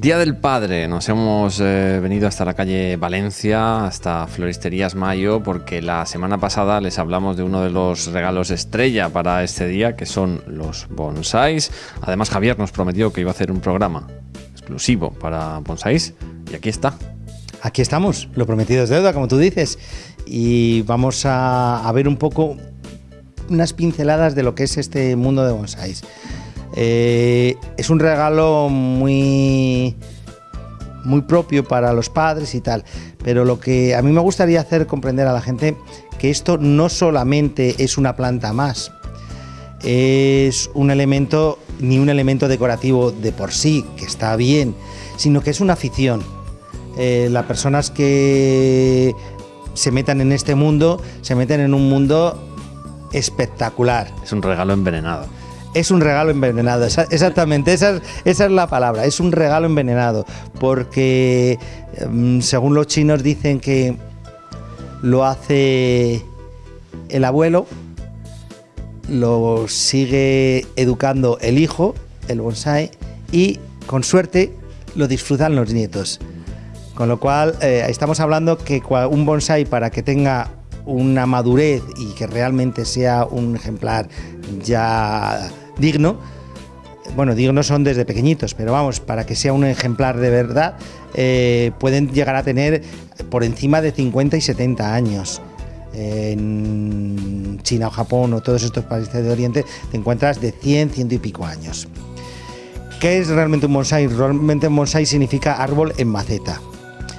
Día del Padre, nos hemos eh, venido hasta la calle Valencia, hasta Floristerías Mayo, porque la semana pasada les hablamos de uno de los regalos estrella para este día, que son los bonsáis. Además, Javier nos prometió que iba a hacer un programa exclusivo para bonsáis, y aquí está. Aquí estamos, lo prometido es deuda, como tú dices, y vamos a, a ver un poco unas pinceladas de lo que es este mundo de bonsáis. Eh, es un regalo muy, muy propio para los padres y tal, pero lo que a mí me gustaría hacer comprender a la gente que esto no solamente es una planta más, es un elemento, ni un elemento decorativo de por sí, que está bien, sino que es una afición. Eh, las personas que se metan en este mundo, se meten en un mundo espectacular. Es un regalo envenenado es un regalo envenenado, exactamente, esa, es la palabra, es un regalo envenenado, porque em, según los chinos dicen que lo hace el abuelo, lo sigue educando el hijo, el bonsai, y con suerte lo disfrutan los nietos. Con lo cual, eh, estamos hablando que un bonsai para que tenga una madurez y que realmente sea un ejemplar ya digno, bueno, dignos son desde pequeñitos, pero vamos, para que sea un ejemplar de verdad, eh, pueden llegar a tener por encima de 50 y 70 años. En China o Japón o todos estos países de Oriente te encuentras de 100, ciento y pico años. ¿Qué es realmente un bonsai? Realmente un bonsai significa árbol en maceta.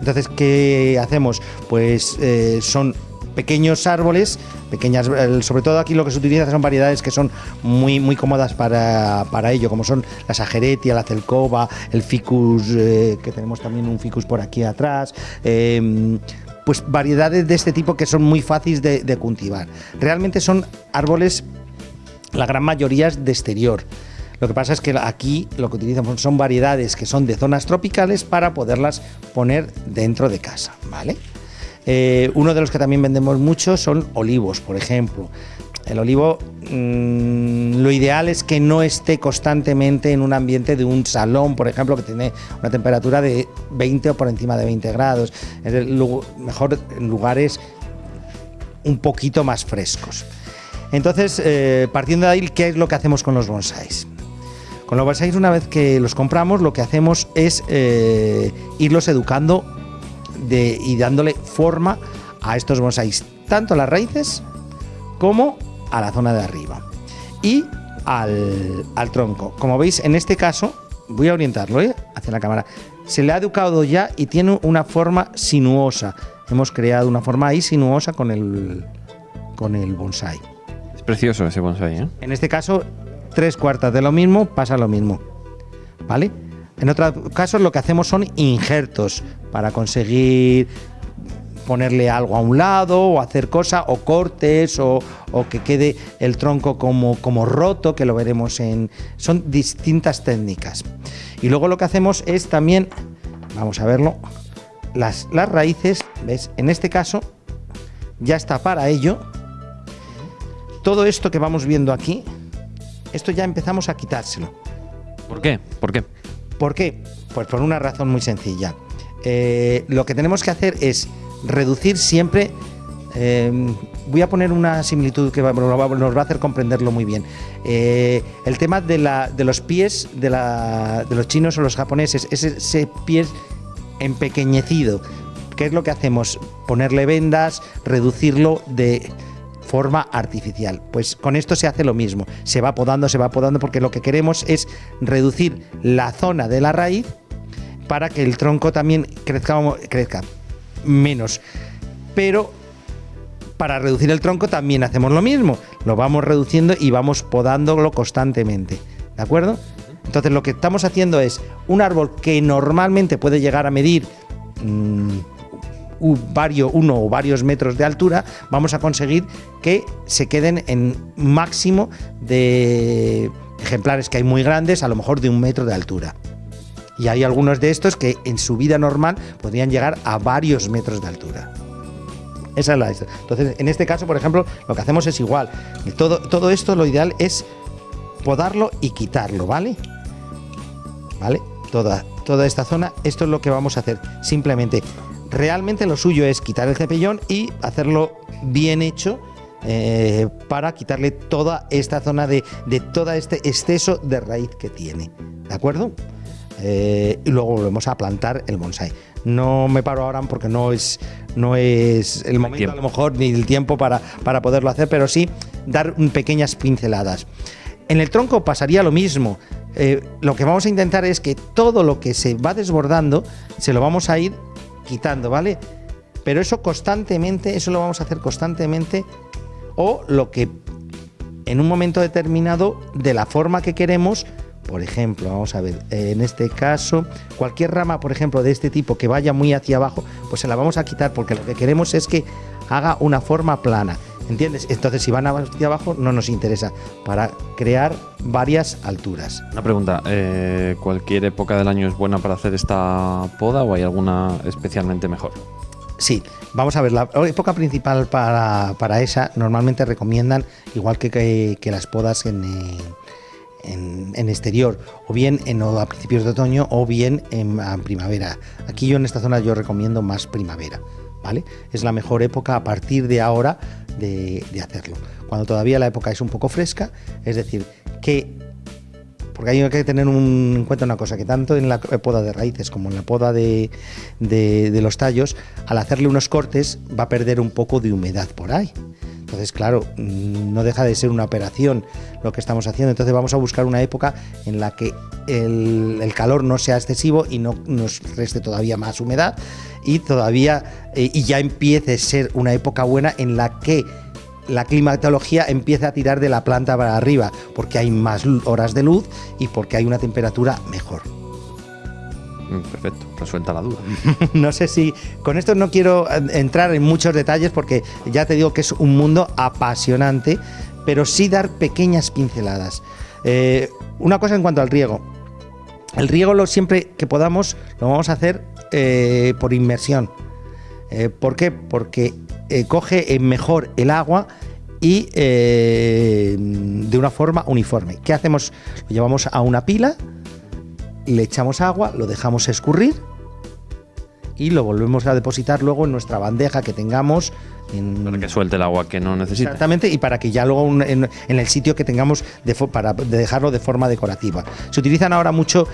Entonces, ¿qué hacemos? Pues eh, son pequeños árboles, pequeñas, sobre todo aquí lo que se utiliza son variedades que son muy, muy cómodas para, ello, como son la sajeretia, la celcova, el ficus, eh, que tenemos también un ficus por aquí atrás. Em, pues variedades de este tipo que son muy fáciles de, de cultivar. Realmente son árboles, la gran mayoría es de exterior. Lo que pasa es que aquí lo que utilizamos son variedades que son de zonas tropicales para poderlas poner dentro de casa, ¿vale? Eh, uno de los que también vendemos mucho son olivos, por ejemplo. El olivo, mm, lo ideal es que no esté constantemente en un ambiente de un salón, por ejemplo, que tiene una temperatura de 20 o por encima de 20 grados. Es mejor en lugares un poquito más frescos. Entonces, eh, partiendo de ahí, ¿qué es lo que hacemos con los bonsáis? Con los bonsáis, una vez que los compramos, lo que hacemos es eh, irlos educando y dándole forma a estos bonsáis, tanto a las raíces como a la zona de arriba y al, tronco. Como veis, en este caso, voy a orientarlo ¿eh? hacia la cámara, se le ha educado ya y tiene una forma sinuosa. Hemos creado una forma ahí sinuosa con el, con el bonsai. Es precioso ese bonsai, ¿eh? En este caso, tres cuartas de lo mismo pasa lo mismo. ¿Vale? En otros casos lo que hacemos son injertos para conseguir ponerle algo a un lado o hacer cosas o cortes o, que quede el tronco como, como roto, que lo veremos en... Son distintas técnicas. Y luego lo que hacemos es también, vamos a verlo, las, las raíces, ¿ves? En este caso ya está para ello. Todo esto que vamos viendo aquí, esto ya empezamos a quitárselo. ¿Por qué? ¿Por qué? ¿Por qué? Pues por una razón muy sencilla. Eh, lo que tenemos que hacer es reducir siempre. Eh, voy a poner una similitud que nos va a hacer comprenderlo muy bien. Eh, el tema de, los pies de, los chinos o los japoneses, ese, ese pie empequeñecido. ¿Qué es lo que hacemos? Ponerle vendas, reducirlo de forma artificial. Pues con esto se hace lo mismo, se va podando, se va podando, porque lo que queremos es reducir la zona de la raíz para que el tronco también crezca, crezca menos. Pero para reducir el tronco también hacemos lo mismo, lo vamos reduciendo y vamos podándolo constantemente. ¿De acuerdo? Entonces lo que estamos haciendo es un árbol que normalmente puede llegar a medir mm, varios, uno o varios metros de altura, vamos a conseguir que se queden en máximo de ejemplares que hay muy grandes, a lo mejor de un metro de altura. Y hay algunos de estos que en su vida normal podrían llegar a varios metros de altura. Esa es la. Entonces, en este caso, por ejemplo, lo que hacemos es igual. Todo, todo esto lo ideal es podarlo y quitarlo, ¿vale? ¿Vale? Toda, toda esta zona, esto es lo que vamos a hacer. Simplemente, realmente lo suyo es quitar el cepillón y hacerlo bien hecho. eh, para quitarle toda esta zona de, de todo este exceso de raíz que tiene. ¿De acuerdo? Eh, y luego volvemos a plantar el bonsai. No me paro ahora porque no es, no es el momento a lo mejor ni el tiempo para, para poderlo hacer, pero sí dar pequeñas pinceladas. En el tronco pasaría lo mismo. Eh, lo que vamos a intentar es que todo lo que se va desbordando se lo vamos a ir quitando, ¿vale? Pero eso constantemente, eso lo vamos a hacer constantemente o lo que en un momento determinado de la forma que queremos. Por ejemplo, vamos a ver, en este caso, cualquier rama, por ejemplo, de este tipo que vaya muy hacia abajo, pues se la vamos a quitar porque lo que queremos es que haga una forma plana. ¿Entiendes? Entonces, si van hacia abajo, no nos interesa para crear varias alturas. Una pregunta, eh, ¿cualquier época del año es buena para hacer esta poda o hay alguna especialmente mejor? Sí, vamos a ver, la época principal para, para esa normalmente recomiendan, igual que, que, que las podas en, eh, en, en exterior, o bien en, a principios de otoño o bien en, a primavera. Aquí yo en esta zona yo recomiendo más primavera, ¿vale? Es la mejor época a partir de ahora de, hacerlo. Cuando todavía la época es un poco fresca, es decir, que porque hay que tener en cuenta una cosa, que tanto en la poda de raíces como en la poda de, de- los tallos, al hacerle unos cortes va a perder un poco de humedad por ahí. Entonces, claro, mm, no deja de ser una operación lo que estamos haciendo. Entonces vamos a buscar una época en la que el, el calor no sea excesivo y no nos reste todavía más humedad y todavía eh, y ya empiece a ser una época buena en la que la climatología empieza a tirar de la planta para arriba, porque hay más horas de luz y porque hay una temperatura mejor. Mm, Perfecto, resuelta la duda. no sé si con esto no quiero eh, entrar en muchos detalles porque ya te digo que es un mundo apasionante, pero sí dar pequeñas pinceladas. Eh, una cosa en cuanto al riego. El riego lo siempre que podamos lo vamos a hacer eh, por inmersión. Eh, ¿Por qué? Porque eh, coge mejor el agua y eh, de una forma uniforme. ¿Qué hacemos? Lo llevamos a una pila, le echamos agua, lo dejamos escurrir y lo volvemos a depositar luego en nuestra bandeja que tengamos. En, Para que suelte el agua que no necesita. Exactamente, y para que ya luego un- en, en el sitio que tengamos de para de dejarlo de forma decorativa. Se utilizan ahora mucho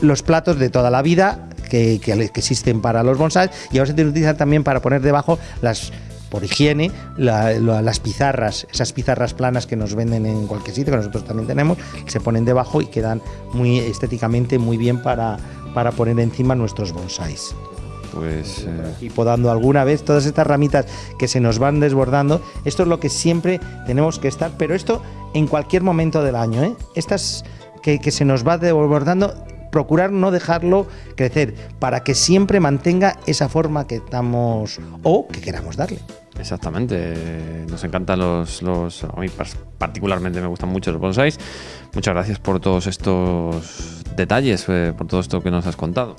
los platos de toda la vida que, que- que existen para los bonsais y ahora se utilizan también para poner debajo las por higiene la- la- las pizarras, esas pizarras planas que nos venden en cualquier sitio, que nosotros también tenemos, se ponen debajo y quedan muy estéticamente muy bien para, para poner encima nuestros bonsais Pues eh, y podando alguna vez todas estas ramitas que se nos van desbordando. Esto es lo que siempre tenemos que estar, pero esto en cualquier momento del año. ¿eh? Estas que, que se nos va desbordando, procurar no dejarlo crecer para que siempre mantenga esa forma que estamos o que queramos darle. exactamente. Nos encantan los, los. A mí particularmente me gustan mucho los bonsais. Muchas gracias por todos estos detalles, eh, por todo esto que nos has contado.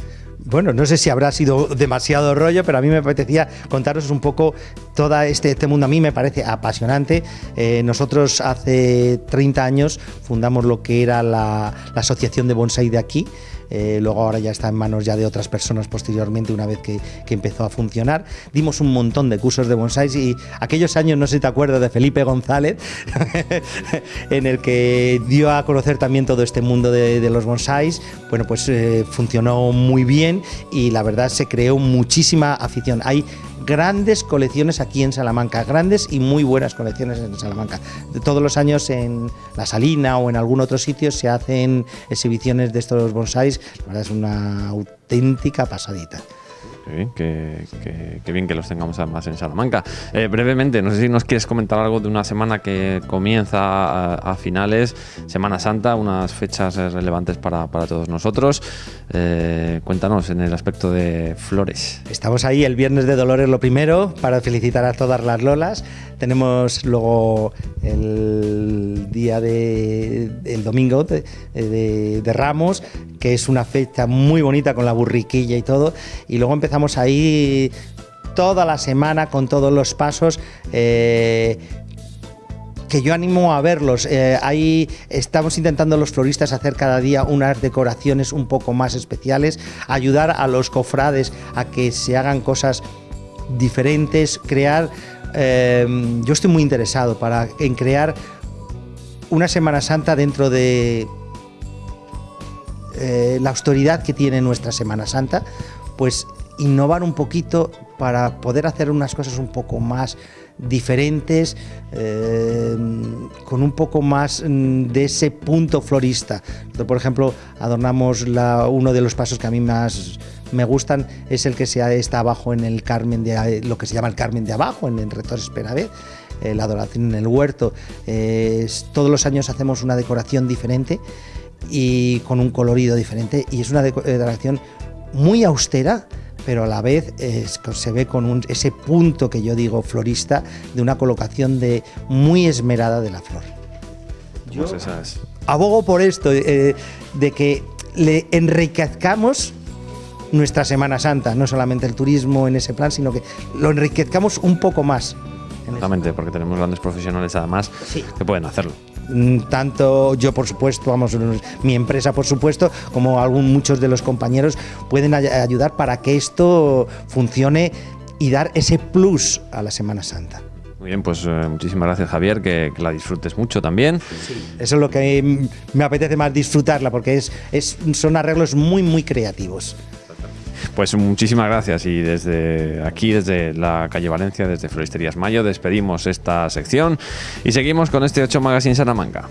Bueno, no sé si habrá sido demasiado rollo, pero a mí me apetecía contaros un poco todo este, este mundo. A mí me parece apasionante. Eh, nosotros hace 30 años fundamos lo que era la, la asociación de bonsai de aquí. Eh, luego ahora ya está en manos ya de otras personas posteriormente una vez que, que empezó a funcionar. Dimos un montón de cursos de bonsais y aquellos años, no sé si te acuerdas de Felipe González, en el que dio a conocer también todo este mundo de, de los bonsais. Bueno, pues eh, funcionó muy bien y la verdad se creó muchísima afición. Hay grandes colecciones aquí en Salamanca, grandes y muy buenas colecciones en Salamanca. Todos los años en La Salina o en algún otro sitio se hacen exhibiciones de estos bonsais. La verdad es una auténtica pasadita. Qué bien que, que- que bien que los tengamos además en Salamanca. Eh, brevemente, no sé si nos quieres comentar algo de una semana que comienza a, a finales, Semana Santa, unas fechas relevantes para, para todos nosotros. Eh, cuéntanos en el aspecto de flores. Estamos ahí el viernes de Dolores lo primero para felicitar a todas las Lolas. Tenemos luego el día de el domingo de, de- de Ramos, que es una fecha muy bonita con la burriquilla y todo. Y luego empezamos ahí toda la semana con todos los pasos. eh, que yo animo a verlos. Eh, ahí estamos intentando los floristas hacer cada día unas decoraciones un poco más especiales, ayudar a los cofrades a que se hagan cosas diferentes, crear. Eh, yo estoy muy interesado para, en crear una Semana Santa dentro de eh, la autoridad que tiene nuestra Semana Santa, pues innovar un poquito para poder hacer unas cosas un poco más diferentes, eh, con un poco más mm, de ese punto florista. Por ejemplo, adornamos uno de los pasos que a mí más me gustan, es el que se está abajo en el Carmen de lo que se llama el Carmen de abajo, en el Rector Esperavé, eh, la adoración en el huerto. todos los años hacemos una decoración diferente y con un colorido diferente y es una decoración muy austera pero a la vez se ve con ese punto que yo digo florista de una colocación de muy esmerada de la flor. Yo abogo por esto, eh, de que le enriquezcamos nuestra Semana Santa, no solamente el turismo en ese plan, sino que lo enriquezcamos un poco más. Exactamente, porque tenemos grandes profesionales además que pueden hacerlo. Mm, tanto yo por supuesto, vamos, mi empresa por supuesto, como algún, muchos de los compañeros pueden ayudar para que esto funcione y dar ese plus a la Semana Santa. Muy bien, pues eh, muchísimas gracias Javier, que, la disfrutes mucho también. eso es lo que me apetece más disfrutarla, porque es, es, son arreglos muy, muy creativos. Pues muchísimas gracias y desde aquí, desde la calle Valencia, desde Floristerías Mayo, despedimos esta sección y seguimos con este 8 Magazine Salamanca.